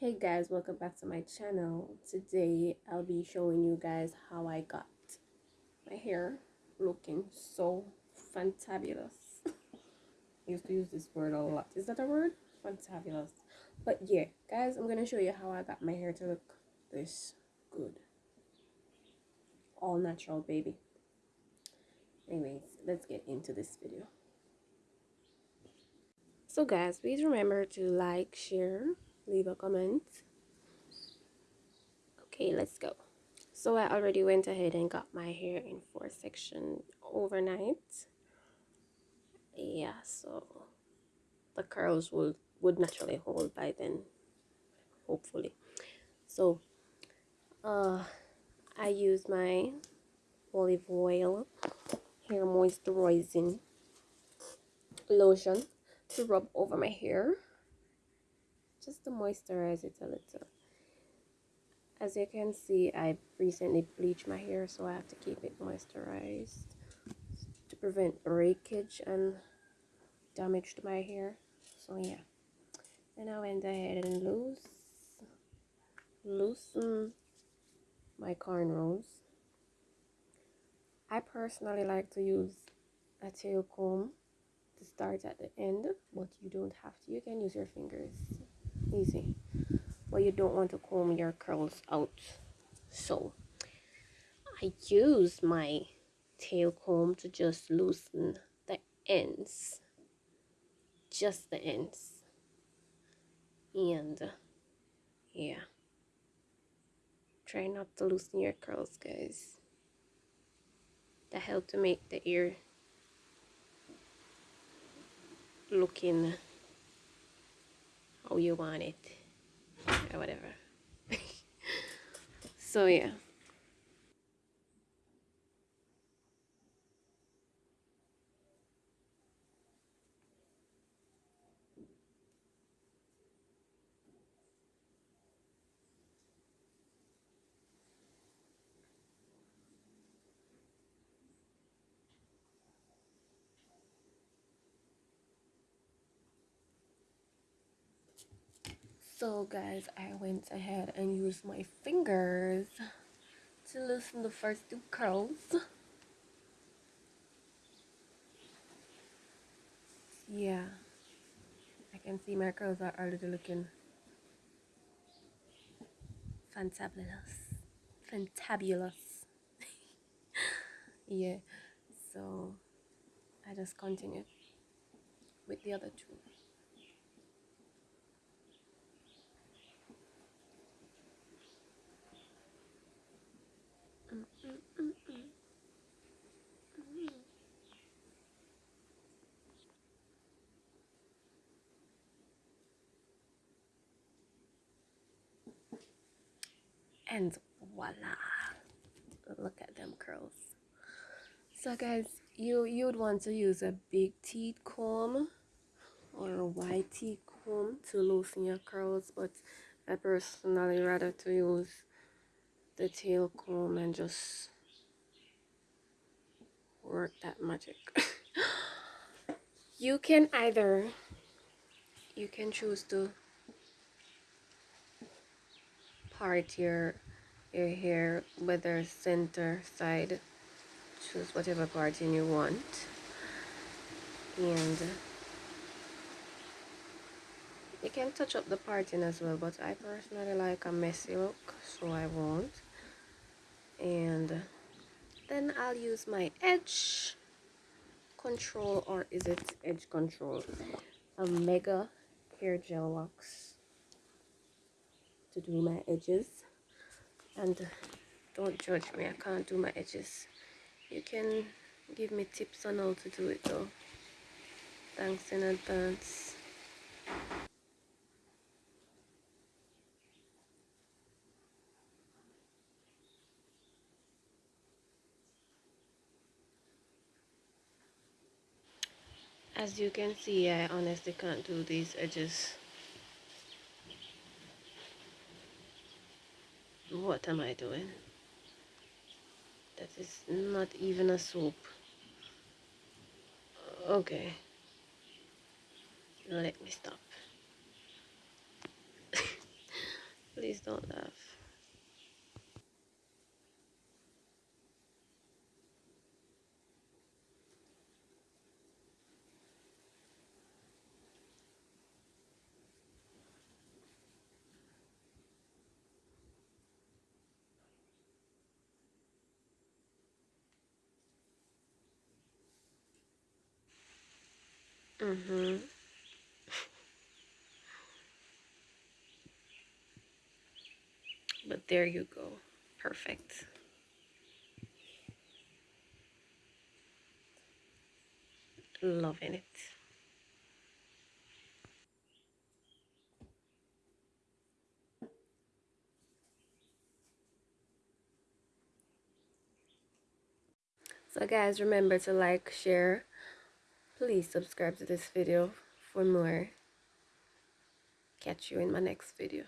hey guys welcome back to my channel. Today i'll be showing you guys how i got my hair looking so fantabulous. I used to use this word a lot. Is that a word? Fantabulous. But yeah guys i'm gonna show you how i got my hair to look this good. All natural baby. Anyways let's get into this video. So guys please remember to like share leave a comment. Okay let's go. So I already went ahead and got my hair in four section overnight. Yeah so the curls will would naturally hold by then hopefully. So uh I use my olive oil hair moisturizing lotion to rub over my hair just to moisturize it a little. As you can see I recently bleached my hair so I have to keep it moisturized to prevent breakage and damage to my hair. So yeah. Then I went ahead and loose loosen my cornrows I personally like to use a tail comb to start at the end but you don't have to. You can use your fingers easy. But you don't want to comb your curls out. So I use my tail comb to just loosen the ends. Just the ends. And yeah. Try not to loosen your curls guys. That help to make the ear looking how you want it. Or whatever. So yeah So guys, I went ahead and used my fingers to loosen the first two curls. Yeah, I can see my curls are already looking fantabulous. Fantabulous. yeah, so I just continued with the other two. And voila. Look at them curls. So guys you you'd want to use a big teeth comb or a white teeth comb to loosen your curls but I personally rather to use the tail comb and just work that magic. You can either you can choose to part your your hair whether center side choose whatever parting you want. And you can touch up the parting as well but I personally like a messy look so I won't. And then I'll use my edge control or is it edge control? A mega hair gel wax to do my edges. And don't judge me I can't do my edges. You can give me tips on how to do it though. Thanks in advance. As you can see I honestly can't do these edges What am I doing? That is not even a soap. Okay. Let me stop. Please don't laugh. Mm-hmm. But there you go. Perfect. Loving it. So guys, remember to like, share. Please subscribe to this video for more. Catch you in my next video.